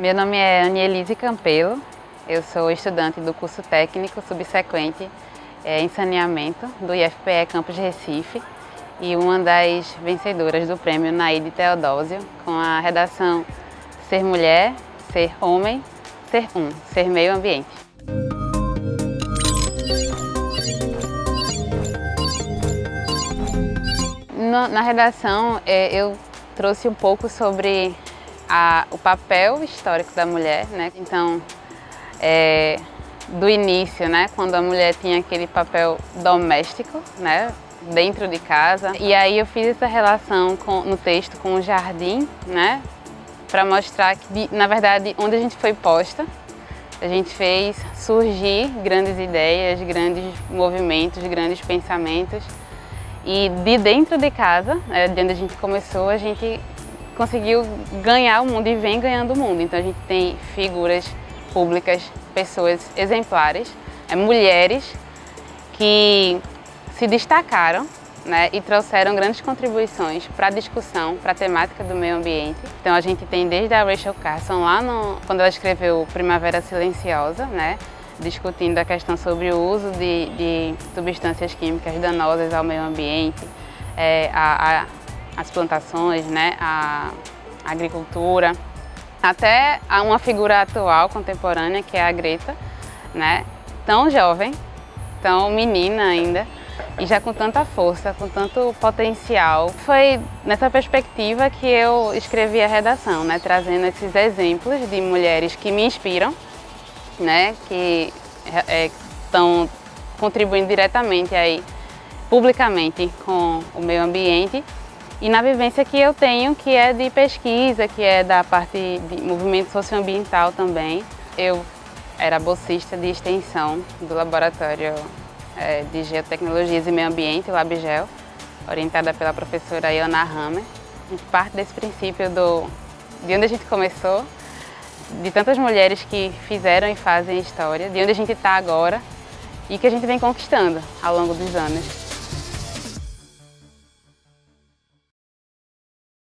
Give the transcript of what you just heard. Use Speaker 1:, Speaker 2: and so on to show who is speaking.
Speaker 1: Meu nome é Anielise Campelo, eu sou estudante do curso técnico subsequente é, em saneamento do IFPE Campus Recife e uma das vencedoras do prêmio Naide Teodósio com a redação Ser Mulher, Ser Homem, Ser Um, Ser Meio Ambiente. na redação é, eu trouxe um pouco sobre a, o papel histórico da mulher, né? Então, é, do início, né? Quando a mulher tinha aquele papel doméstico, né? Dentro de casa. E aí eu fiz essa relação com, no texto com o jardim, né? Para mostrar que, na verdade, onde a gente foi posta, a gente fez surgir grandes ideias, grandes movimentos, grandes pensamentos. E de dentro de casa, né, de onde a gente começou, a gente conseguiu ganhar o mundo e vem ganhando o mundo. Então a gente tem figuras públicas, pessoas exemplares, é, mulheres que se destacaram né, e trouxeram grandes contribuições para a discussão, para a temática do meio ambiente. Então a gente tem desde a Rachel Carson, lá no, quando ela escreveu Primavera Silenciosa, né, discutindo a questão sobre o uso de, de substâncias químicas danosas ao meio ambiente, é, a, a as plantações, né, a agricultura, até uma figura atual, contemporânea, que é a Greta, né, tão jovem, tão menina ainda, e já com tanta força, com tanto potencial. Foi nessa perspectiva que eu escrevi a redação, né, trazendo esses exemplos de mulheres que me inspiram, né, que estão é, contribuindo diretamente aí, publicamente com o meio ambiente e na vivência que eu tenho, que é de pesquisa, que é da parte de movimento socioambiental também. Eu era bolsista de extensão do Laboratório é, de Geotecnologias e Meio Ambiente, o LabGel, orientada pela professora Iona Hammer. A gente parte desse princípio do, de onde a gente começou, de tantas mulheres que fizeram e fazem história, de onde a gente está agora e que a gente vem conquistando ao longo dos anos.